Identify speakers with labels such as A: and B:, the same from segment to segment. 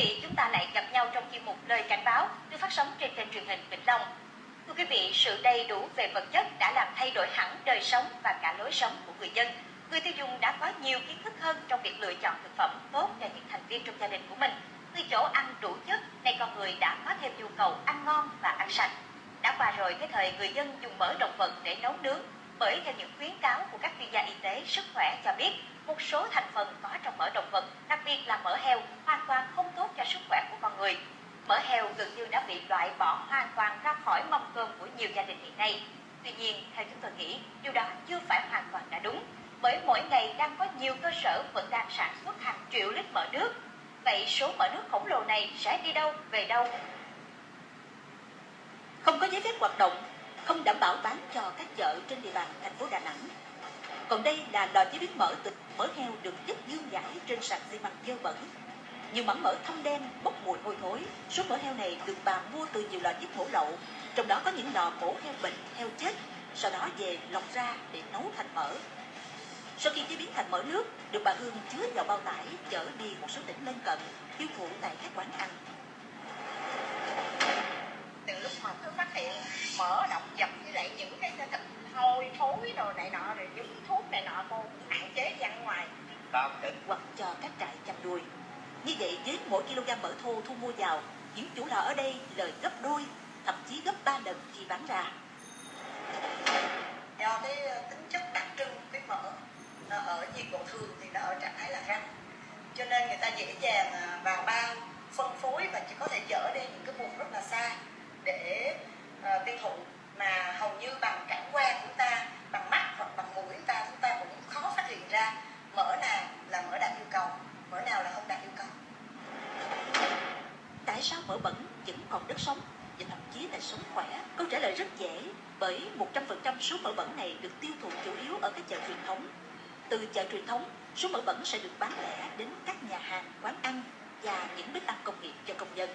A: vị, chúng ta lại gặp nhau trong chuyên mục Lời Cảnh báo được phát sóng trên kênh truyền hình Vĩnh Long. Thưa quý vị, sự đầy đủ về vật chất đã làm thay đổi hẳn đời sống và cả lối sống của người dân. Người tiêu dùng đã có nhiều kiến thức hơn trong việc lựa chọn thực phẩm tốt cho những thành viên trong gia đình của mình. Từ chỗ ăn đủ chất, nay con người đã có thêm nhu cầu ăn ngon và ăn sạch. Đã qua rồi cái thời người dân dùng mỡ động vật để nấu nướng, bởi theo những khuyến cáo của các chuyên gia y tế sức khỏe cho biết, một số thành phần có trong mỡ động vật, đặc biệt là mỡ heo, hoàn toàn không tốt cho sức khỏe của con người. Mỡ heo gần như đã bị loại bỏ hoàn toàn ra khỏi mâm cơm của nhiều gia đình hiện nay. Tuy nhiên, theo chúng tôi nghĩ, điều đó chưa phải hoàn toàn đã đúng, bởi mỗi ngày đang có nhiều cơ sở vẫn đang sản xuất hàng triệu lít mỡ nước. Vậy số mỡ nước khổng lồ này sẽ đi đâu, về đâu?
B: Không có giấy phép hoạt động, không đảm bảo bán cho các chợ trên địa bàn thành phố Đà Nẵng. Còn đây là lò chế biến mỡ từ mỡ heo được chất dương giải trên sàn xi măng dơ bẩn. Nhiều mảnh mỡ thâm đen bốc mùi hôi thối. Số mỡ heo này được bà mua từ nhiều lò giết mổ lậu, trong đó có những lò mổ heo bệnh, heo chết, sau đó về lọc ra để nấu thành mỡ. Sau khi chế biến thành mỡ nước, được bà Hương chứa vào bao tải chở đi một số tỉnh lân cận, tiêu thụ tại các quán ăn.
C: từ lúc mà tôi phát hiện mỡ động vật với lại những cái thịt hôi thối đồ này nọ rồi những thuốc này nọ cô hạn chế đi ăn ngoài
D: tao định
B: hoặc cho các trại chăn nuôi. Như vậy với mỗi kg mỡ thô thu mua vào, những chủ lò ở đây lời gấp đôi, thậm chí gấp 3 lần khi bán ra.
C: do cái ờ, tính chất đặc trưng của cái mỡ nó ở nhiệt độ thường thì nó ở trạng thái là rắn cho nên người ta dễ dàng à, vào bao phân phối và chỉ có thể chở đi những cái vùng rất là xa để ờ, tiêu thụ mà hầu như bằng cảm quan của ta bằng mắt hoặc bằng mũi của ta chúng ta cũng khó phát hiện ra mỡ nào là mỡ đạt yêu cầu mỡ nào là không đạt yêu cầu
B: Tại sao mỡ bẩn vẫn còn đất sống và thậm chí là sống khỏe? Câu trả lời rất dễ, bởi 100% số mỡ bẩn này được tiêu thụ chủ yếu ở các chợ truyền thống. Từ chợ truyền thống, số mỡ bẩn sẽ được bán lẻ đến các nhà hàng, quán ăn và những bếp ăn công nghiệp cho công nhân.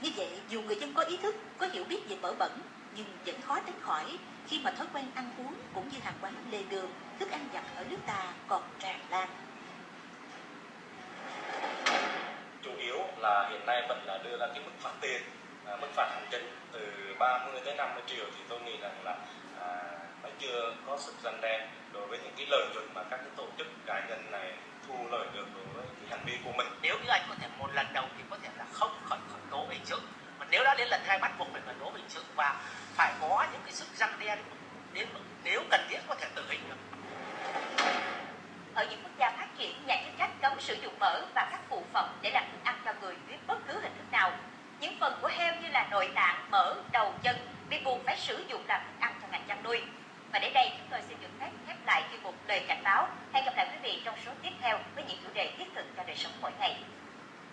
B: Như vậy, dù người dân có ý thức, có hiểu biết về mỡ bẩn, nhưng vẫn khó tránh khỏi khi mà thói quen ăn uống cũng như hàng quán lề đường, thức ăn vặt ở nước ta còn tràn lan.
D: chủ yếu là hiện nay vẫn là đưa ra cái mức phạt tiền à, mức phạt hành chính từ 30 tới 50 triệu thì tôi nghĩ rằng là à, nó chưa có sức răn đe đối với những cái lợi nhuận mà các cái tổ chức cá nhân này thu lợi được đối với cái hành vi của mình.
E: Nếu như anh có thể một lần đầu thì có thể là không khởi khởi tố hình sự mà nếu đã đến lần hai bắt buộc phải khởi tố hình sự và phải có những cái sức răng đe đến mức- đến mức nếu cần thiết có thể tử hình được.
A: Ở những quốc gia phát triển, nhà chức trách cấm sử dụng mỡ và các phụ phẩm để làm nội tạng, mỡ, đầu, chân bị buộc phải sử dụng làm thức ăn cho ngành chăn nuôi. Và đến đây